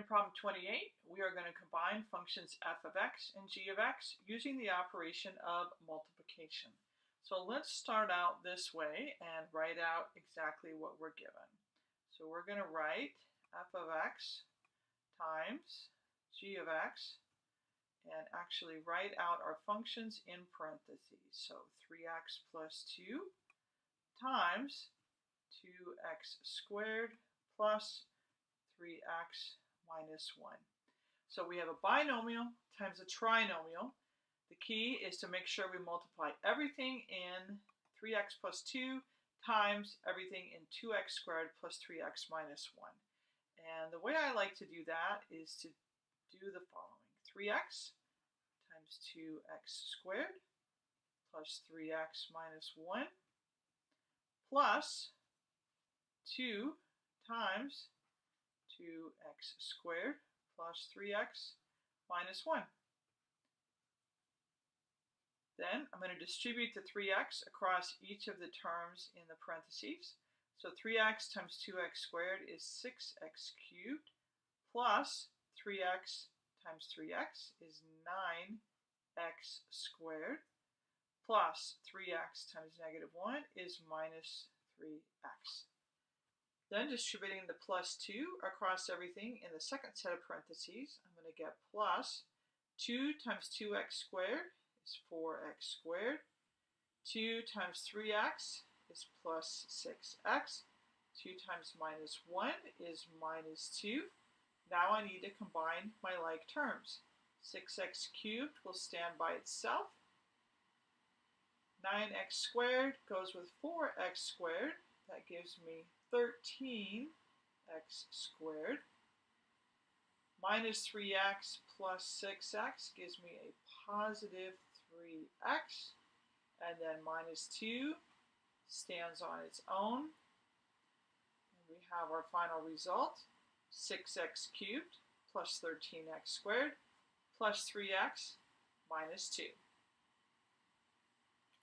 In problem 28, we are going to combine functions f of x and g of x using the operation of multiplication. So let's start out this way and write out exactly what we're given. So we're going to write f of x times g of x and actually write out our functions in parentheses. So 3x plus 2 times 2x squared plus 3x minus 1. So we have a binomial times a trinomial. The key is to make sure we multiply everything in 3x plus 2 times everything in 2x squared plus 3x minus 1. And the way I like to do that is to do the following. 3x times 2x squared plus 3x minus 1 plus 2 times 2x squared plus 3x minus 1. Then I'm going to distribute the 3x across each of the terms in the parentheses. So 3x times 2x squared is 6x cubed plus 3x times 3x is 9x squared plus 3x times negative 1 is minus 3x. Then distributing the plus 2 across everything in the second set of parentheses, I'm going to get plus 2 times 2x squared is 4x squared. 2 times 3x is plus 6x. 2 times minus 1 is minus 2. Now I need to combine my like terms. 6x cubed will stand by itself. 9x squared goes with 4x squared. That gives me 13x squared minus 3x plus 6x gives me a positive 3x, and then minus 2 stands on its own. And we have our final result, 6x cubed plus 13x squared plus 3x minus 2.